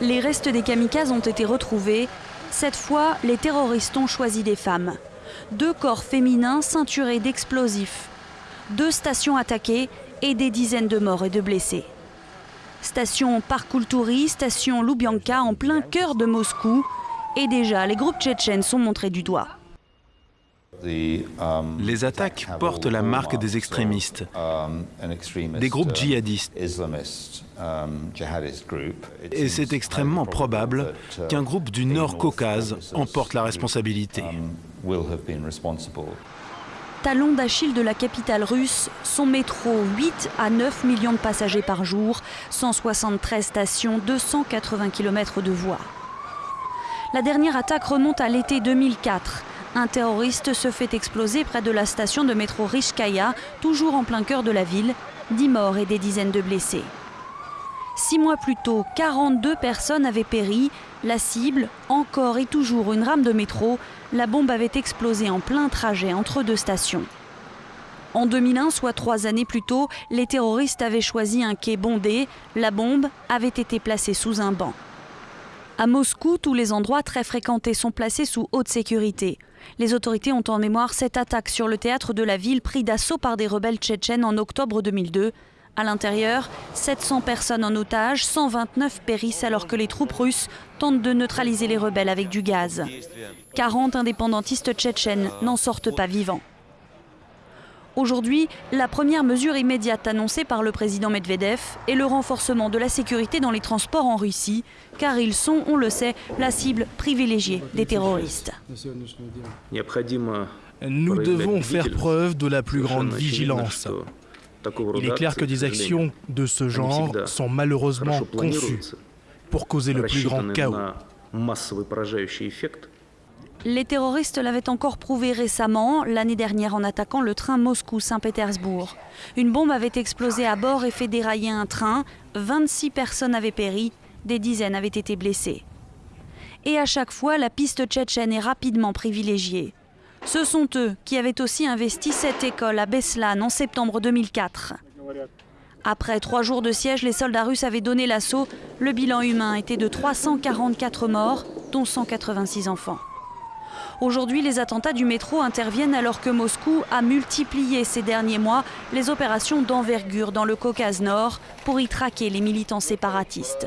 Les restes des kamikazes ont été retrouvés. Cette fois, les terroristes ont choisi des femmes. Deux corps féminins ceinturés d'explosifs. Deux stations attaquées et des dizaines de morts et de blessés. Station Parkoultouri, station Loubianka en plein cœur de Moscou. Et déjà, les groupes tchétchènes sont montrés du doigt. Les attaques portent la marque des extrémistes, des groupes djihadistes. Et c'est extrêmement probable qu'un groupe du Nord Caucase emporte la responsabilité. Talon d'Achille de la capitale russe, son métro 8 à 9 millions de passagers par jour, 173 stations, 280 km de voies. La dernière attaque remonte à l'été 2004. Un terroriste se fait exploser près de la station de métro Rishkaya, toujours en plein cœur de la ville. 10 morts et des dizaines de blessés. Six mois plus tôt, 42 personnes avaient péri. La cible, encore et toujours une rame de métro, la bombe avait explosé en plein trajet entre deux stations. En 2001, soit trois années plus tôt, les terroristes avaient choisi un quai bondé. La bombe avait été placée sous un banc. À Moscou, tous les endroits très fréquentés sont placés sous haute sécurité. Les autorités ont en mémoire cette attaque sur le théâtre de la ville pris d'assaut par des rebelles tchétchènes en octobre 2002. À l'intérieur, 700 personnes en otage, 129 périssent alors que les troupes russes tentent de neutraliser les rebelles avec du gaz. 40 indépendantistes tchétchènes n'en sortent pas vivants. Aujourd'hui, la première mesure immédiate annoncée par le président Medvedev est le renforcement de la sécurité dans les transports en Russie, car ils sont, on le sait, la cible privilégiée des terroristes. Nous devons faire preuve de la plus grande vigilance. Il est clair que des actions de ce genre sont malheureusement conçues pour causer le plus grand chaos. Les terroristes l'avaient encore prouvé récemment, l'année dernière en attaquant le train Moscou-Saint-Pétersbourg. Une bombe avait explosé à bord et fait dérailler un train. 26 personnes avaient péri, des dizaines avaient été blessées. Et à chaque fois, la piste tchétchène est rapidement privilégiée. Ce sont eux qui avaient aussi investi cette école à Beslan en septembre 2004. Après trois jours de siège, les soldats russes avaient donné l'assaut. Le bilan humain était de 344 morts, dont 186 enfants. Aujourd'hui, les attentats du métro interviennent alors que Moscou a multiplié ces derniers mois les opérations d'envergure dans le Caucase Nord pour y traquer les militants séparatistes.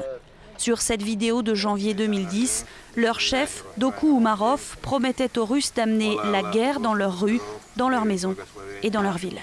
Sur cette vidéo de janvier 2010, leur chef, Doku Umarov, promettait aux Russes d'amener la guerre dans leurs rues, dans leurs maisons et dans leurs villes.